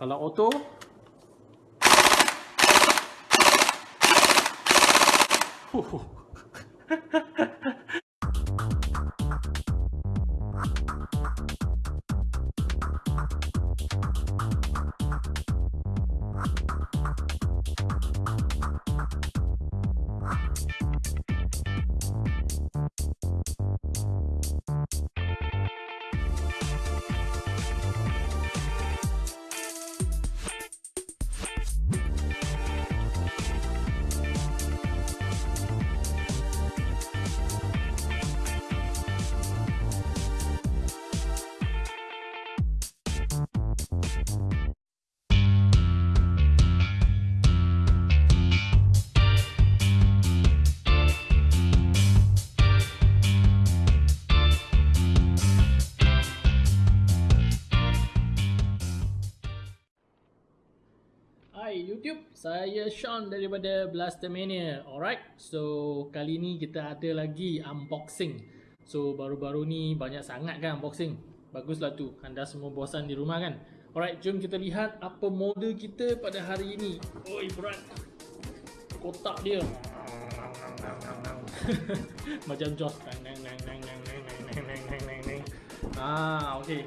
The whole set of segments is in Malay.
Kalau auto Hai YouTube, saya Sean daripada Blastermania Alright, so kali ni kita ada lagi unboxing. So baru-baru ni banyak sangat kan unboxing? Baguslah tu, anda semua bosan di rumah kan? Alright, jom kita lihat apa model kita pada hari ini Oi berat. Kotak dia. Macam Joss. Ah, okay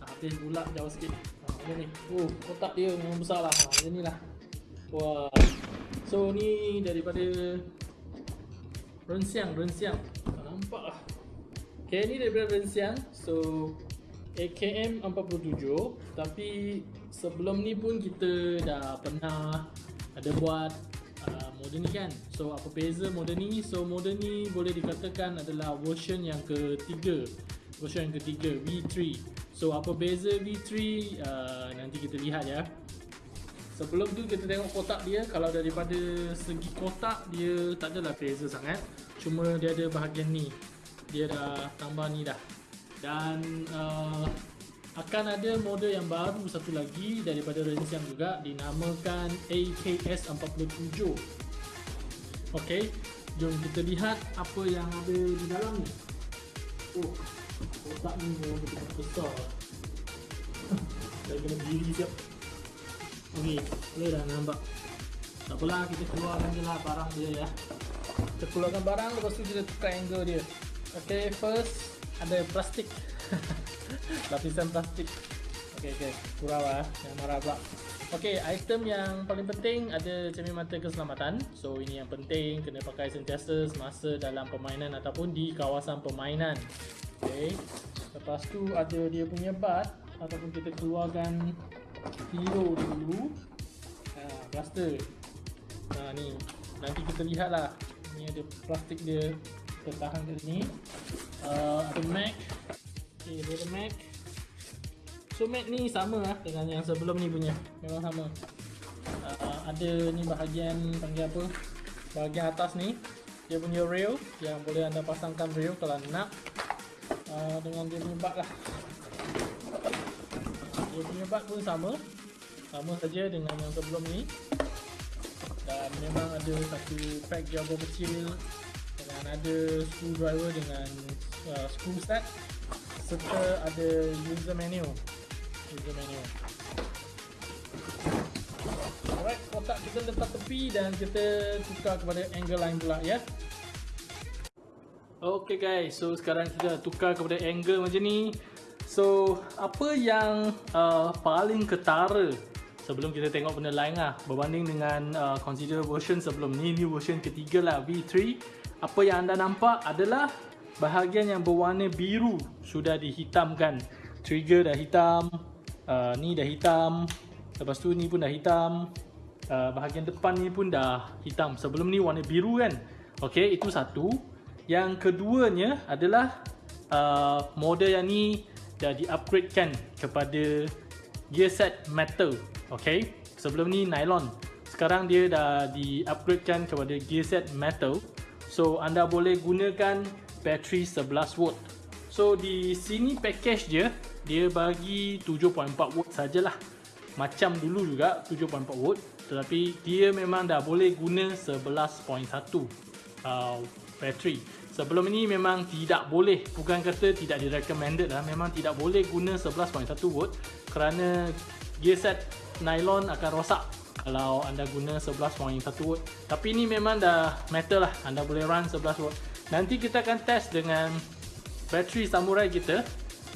Habis pula jauh sikit macam ni Oh kotak dia memang besar lah. Ha, ni lah. Wah. So ni daripada Rensiang Rensiang. Tak nampak lah. Okay ni daripada Rensiang. So AKM 47 Tapi Sebelum ni pun kita dah pernah Ada buat uh, Model ni kan. So apa beza model ni? So model ni boleh dikatakan adalah Version yang ketiga Version yang ketiga V3 So apa beza V3 uh, nanti kita lihat ya. Sebelum tu kita tengok kotak dia kalau daripada segi kotak dia tak adalah beza sangat. Cuma dia ada bahagian ni. Dia dah tambah ni dah. Dan uh, akan ada model yang baru satu lagi daripada range yang juga dinamakan AKS47. Okey, jom kita lihat apa yang ada di dalam ni. Oh, Kotak ni memang betul-betul besar. Saya kena diri siap. Ok, boleh dah nampak? Tak apalah, kita keluarkan je lah barang dia ya. Kita keluarkan barang, lepas tu kita tukar angle dia. Ok, first ada plastik. Lapisan plastik. Ok, ok, kurang lah Jangan marah pula. Ok, item yang paling penting ada cermin mata keselamatan. So, ini yang penting Kena pakai sentiasa semasa dalam permainan Ataupun di kawasan permainan Okay. Lepas tu ada dia punya bat ataupun kita keluarkan hero dulu. Ha, plaster. Ha ni. Nanti kita lihatlah. Ni ada plastik dia tertahan kat sini. Uh, ada mag. Okay, ada mag. So mag ni sama lah dengan yang sebelum ni punya. Memang sama. Uh, ada ni bahagian panggil apa? Bahagian atas ni dia punya rail yang boleh anda pasangkan rail kalau nak uh, dengan dia punya bug lah. Dia punya bug pun sama. Sama saja dengan yang sebelum ni. Dan memang ada satu pack jabber kecil dengan ada screwdriver dengan uh, screw set serta ada user menu user menu alright kotak kita letak tepi dan kita tukar kepada angle lain pula ya Okay guys, so sekarang kita tukar kepada angle macam ni. So, apa yang uh, paling ketara sebelum kita tengok benda lain lah? Berbanding dengan uh, consider version sebelum ni, ni version ketiga lah V3 Apa yang anda nampak adalah bahagian yang berwarna biru sudah dihitamkan. Trigger dah hitam, uh, ni dah hitam Lepas tu ni pun dah hitam uh, Bahagian depan ni pun dah hitam. Sebelum ni warna biru kan? Okay, itu satu yang keduanya adalah uh, model yang ni dah di-upgradekan kepada gear set metal. Okay, sebelum ni nylon. Sekarang dia dah di-upgradekan kepada gear set metal. So anda boleh gunakan bateri 11 volt. So di sini package dia dia bagi 7.4 volt sajalah. Macam dulu juga 7.4 volt tetapi dia memang dah boleh guna 11.1 uh, bateri. Sebelum ini memang tidak boleh, bukan kata tidak direkomended lah, memang tidak boleh guna 11.1 volt kerana gearset nylon akan rosak kalau anda guna 11.1 volt. Tapi ni memang dah metal lah anda boleh run 11 volt. Nanti kita akan test dengan bateri samurai kita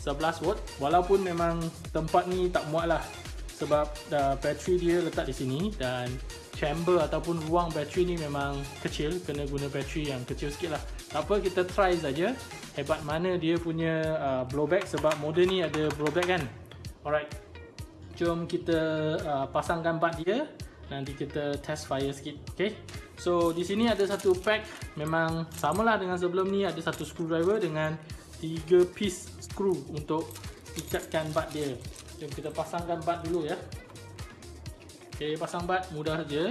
11 volt. Walaupun memang tempat ni tak muat lah sebab dah bateri dia letak di sini dan chamber ataupun ruang bateri ni memang kecil kena guna bateri yang kecil sikit lah. Tak apa kita try saja. Hebat mana dia punya uh, blowback sebab model ni ada blowback kan? Alright. Jom kita uh, pasangkan bat dia. Nanti kita test fire sikit okay? So di sini ada satu pack. Memang samalah dengan sebelum ni. Ada satu screwdriver dengan tiga piece screw untuk ikatkan bat dia. Jom kita pasangkan bat dulu ya. Okey, pasang bat mudah saja.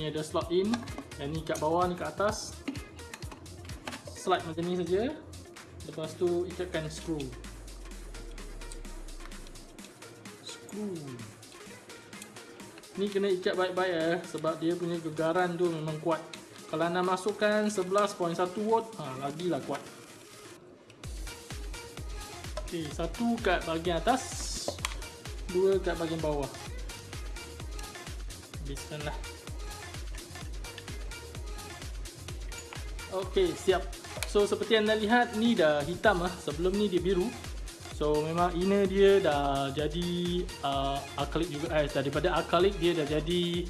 Ni ada slot in dan ni kat bawah ni kat atas. Slide macam ni saja. Lepas tu ikatkan screw. Screw. Ni kena ikat baik-baik ya sebab dia punya gegaran tu memang kuat. Kalau anda masukkan 11.1 watt, ha, lagilah kuat. Okey, satu kat bahagian atas dua kat bahagian bawah habiskan lah. Ok siap. So seperti anda lihat ni dah hitam lah. Sebelum ni dia biru. So memang inner dia dah jadi uh, acrylic juga. Eh daripada acrylic dia dah jadi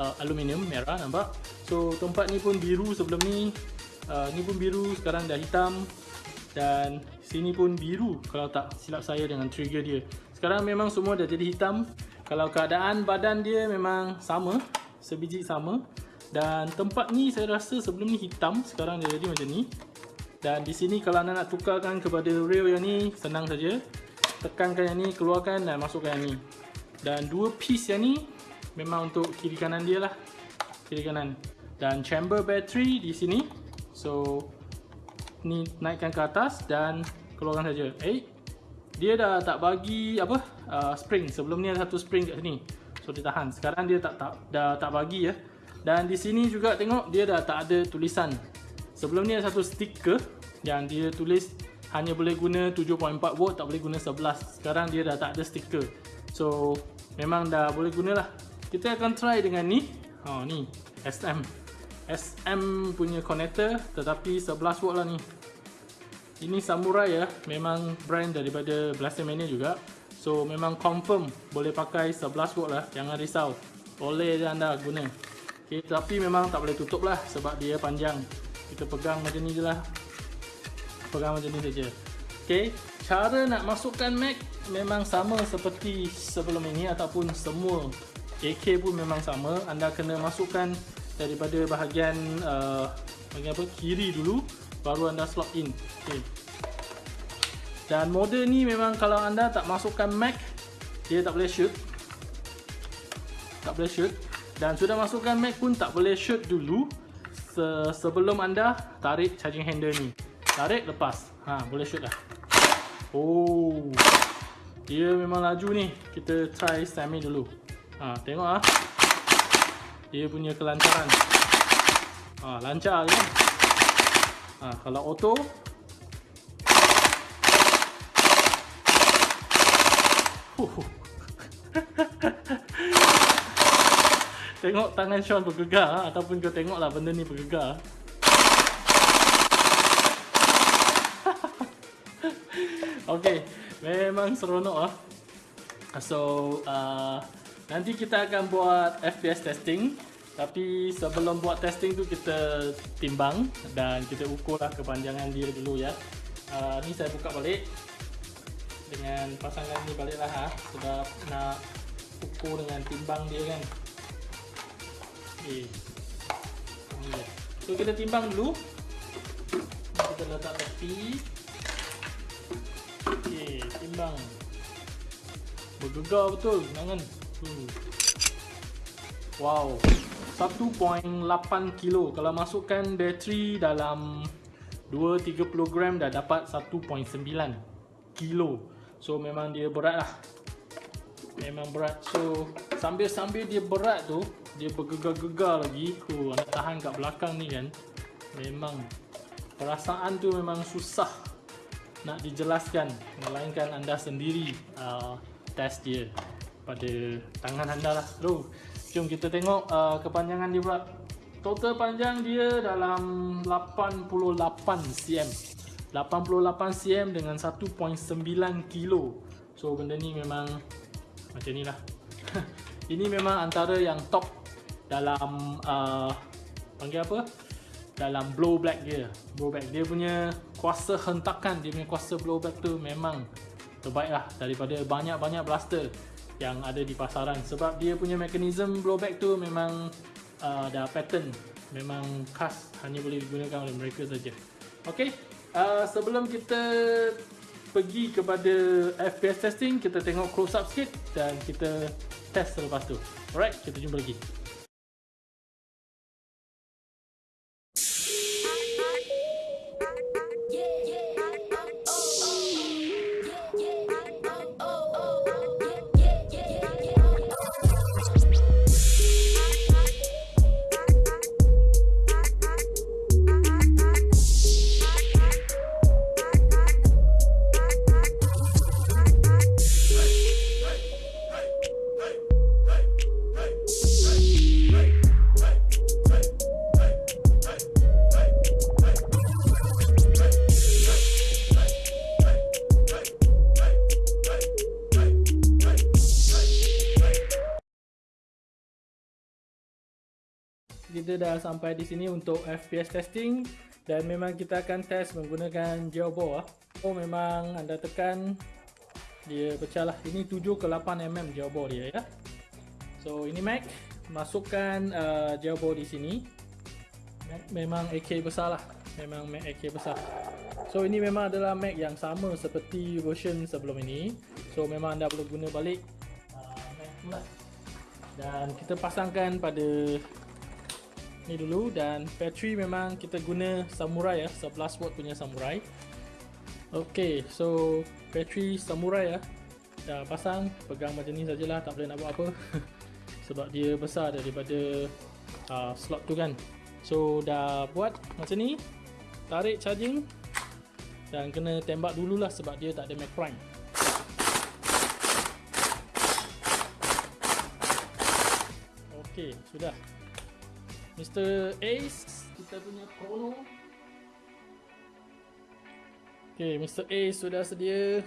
uh, aluminium merah nampak? So tempat ni pun biru sebelum ni. Uh, ni pun biru sekarang dah hitam. Dan sini pun biru kalau tak silap saya dengan trigger dia. Sekarang memang semua dah jadi hitam Kalau keadaan badan dia memang sama Sebiji sama Dan tempat ni saya rasa sebelum ni hitam Sekarang dia jadi macam ni. Dan di sini kalau anda nak tukarkan kepada rail yang ni Senang saja. Tekankan yang ni, keluarkan dan masukkan yang ni. Dan dua piece yang ni Memang untuk kiri kanan dia lah. Kiri kanan. Dan chamber battery di sini. So Ni naikkan ke atas dan keluarkan saja. Eh, dia dah tak bagi apa uh, spring. Sebelum ni ada satu spring kat sini. So dia tahan. Sekarang dia tak tak dah tak bagi ya. Dan di sini juga tengok dia dah tak ada tulisan. Sebelum ni ada satu stiker yang dia tulis hanya boleh guna 7.4 volt tak boleh guna 11 sekarang dia dah tak ada stiker. So memang dah boleh guna lah. Kita akan try dengan ni. Oh ni SM SM punya connector tetapi 11 volt lah ni ini Samurai ya, memang brand daripada Blaster Mania juga. So memang confirm boleh pakai 11 volt lah, jangan risau. Boleh anda guna. Okay, tapi memang tak boleh tutup lah sebab dia panjang. Kita pegang macam ni je lah. Pegang macam ni saja. Okay, cara nak masukkan Mac memang sama seperti sebelum ini ataupun semua AK pun memang sama. Anda kena masukkan daripada bahagian uh, bahagian apa kiri dulu baru anda slot in. Okay. dan model ni memang kalau anda tak masukkan Mac dia tak boleh shoot. Tak boleh shoot. Dan sudah masukkan Mac pun tak boleh shoot dulu se sebelum anda tarik charging handle ni. Tarik lepas. Ha boleh shoot lah. Oh. Dia memang laju ni. Kita try semi dulu. Ha tengok ah. Dia punya kelancaran ha lancar kan ha, kalau auto. Tengok tangan Sean bergegar ha, ataupun kau tengoklah benda ni bergegar. Okay, memang seronok ah. So, uh, nanti kita akan buat FPS testing tapi sebelum buat testing tu kita timbang dan kita ukurlah kepanjangan dia dulu ya. Uh, ni saya buka balik dengan pasangan ni baliklah ha sebab nak ukur dengan timbang dia kan. Okey. So kita timbang dulu. Kita letak tepi. Okey, timbang. Bergegar betul tangan. Hmm. Wow. 1.8 kilo. Kalau masukkan bateri dalam 2-30 gram dah dapat 1.9 kilo. So memang dia berat lah. Memang berat. So sambil-sambil dia berat tu dia bergegar-gegar lagi. Oh, nak tahan kat belakang ni kan. Memang perasaan tu memang susah nak dijelaskan. Melainkan anda sendiri uh, test dia pada tangan anda lah Terus, jom kita tengok uh, kepanjangan dia pula. Total panjang dia dalam 88 cm 88 cm dengan 1.9 kilo. So benda ni memang macam ni lah. Ini memang antara yang top dalam uh, panggil apa? Dalam blowback dia. Blowback dia punya kuasa hentakan Dia punya kuasa blowback tu memang terbaik lah daripada banyak-banyak blaster yang ada di pasaran sebab dia punya mekanisme blowback tu memang uh, dah pattern memang khas hanya boleh digunakan oleh mereka saja. Okey, uh, sebelum kita pergi kepada FPS testing, kita tengok close up sikit dan kita test selepas tu. Alright, kita jumpa lagi. Kita dah sampai di sini untuk FPS testing dan memang kita akan test menggunakan geoball ah. Oh memang anda tekan dia pecah lah. Ini 7 ke 8 mm geoball dia ya. So ini Mac masukkan uh, geoball di sini. Mac memang AK besar lah. Memang Mac AK besar. So ini memang adalah Mac yang sama seperti version sebelum ini. So memang anda perlu guna balik uh, Mac tu lah. Dan kita pasangkan pada ni dulu dan battery memang kita guna samurai ya. 11 watt punya samurai. Ok so battery samurai ya. Dah pasang pegang macam ni sajalah tak boleh nak buat apa. Sebab dia besar daripada uh, slot tu kan. So dah buat macam ni tarik charging dan kena tembak dululah sebab dia tak ada mag prime. Ok sudah Mr. Ace kita punya chrono Okay, Mr. Ace sudah sedia.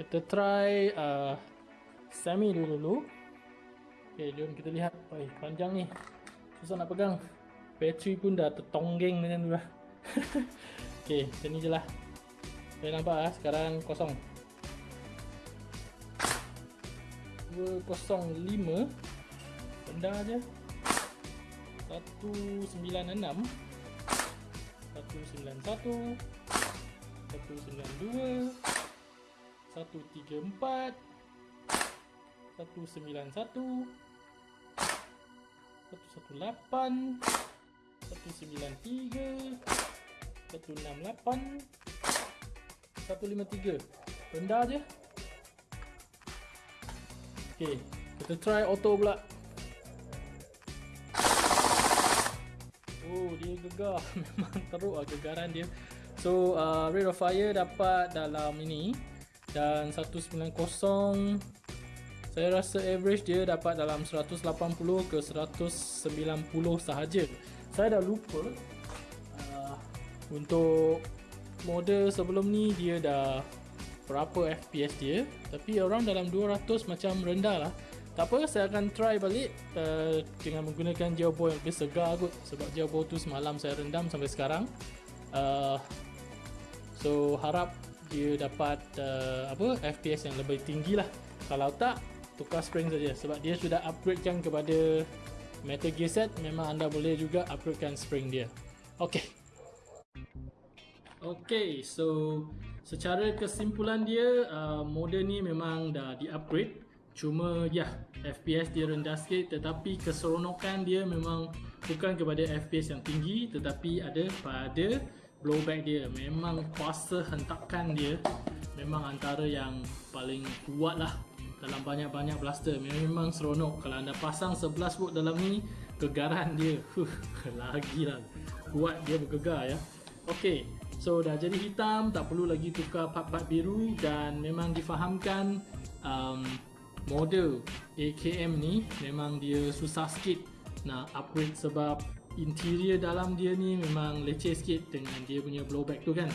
Kita try uh, semi dulu dulu Okay, jom kita lihat. Oi, panjang ni. Susah nak pegang. Bateri pun dah tertonggeng macam tu lah Okay, macam ni je lah. Boleh nampak lah, sekarang kosong. 205 benda je 196 191 192 134 191 118 193 168 153 Rendah je. Okay Kita try auto pula gegar. Memang teruk lah gegaran dia. So uh, rate of fire dapat dalam ini. Dan 190 Saya rasa average dia dapat dalam 180 ke 190 sahaja. Saya dah lupa uh, Untuk model sebelum ni dia dah Berapa FPS dia. Tapi around dalam 200 macam rendah lah tak apa, saya akan try balik uh, dengan menggunakan gearbox yang lebih segar kot sebab gearbox tu semalam saya rendam sampai sekarang. Uh, so harap dia dapat uh, apa FPS yang lebih tinggi lah. Kalau tak, tukar spring saja sebab dia sudah upgradekan kepada Metal Gear set memang anda boleh juga upgradekan spring dia. Okay. Okay, so secara kesimpulan dia uh, model ni memang dah di upgrade Cuma ya FPS dia rendah sikit tetapi keseronokan dia memang bukan kepada FPS yang tinggi tetapi ada pada blowback dia. Memang kuasa hentakan dia memang antara yang paling kuat lah dalam banyak-banyak blaster. Memang seronok. Kalau anda pasang 11 volt dalam ni gegaran dia huh, lagi lah. Kuat dia bergegar ya. Ok so dah jadi hitam tak perlu lagi tukar part-part biru dan memang difahamkan um, model AKM ni memang dia susah sikit nak upgrade sebab interior dalam dia ni memang leceh sikit dengan dia punya blowback tu kan.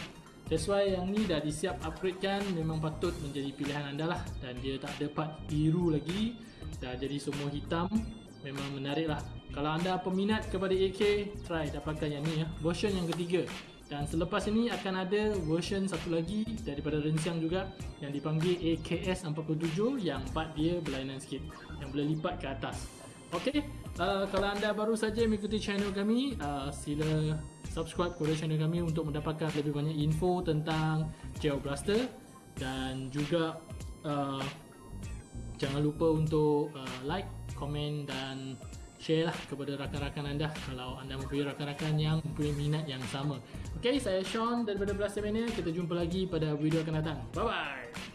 That's why yang ni dah disiap upgrade kan memang patut menjadi pilihan anda lah. Dan dia tak ada part biru lagi dah jadi semua hitam memang menarik lah. Kalau anda peminat kepada AK try dapatkan yang ni ya. Version yang ketiga dan selepas ini akan ada version satu lagi daripada Rensiang juga yang dipanggil AKS 47 yang part dia berlainan sikit yang boleh lipat ke atas. Okey, uh, kalau anda baru saja mengikuti channel kami, uh, sila subscribe kepada channel kami untuk mendapatkan lebih banyak info tentang Geo Blaster. Dan juga uh, jangan lupa untuk uh, like, komen dan share lah kepada rakan-rakan anda kalau anda mempunyai rakan-rakan yang mempunyai minat yang sama. Okey, saya Sean daripada Blaster Mania. Kita jumpa lagi pada video akan datang. Bye bye.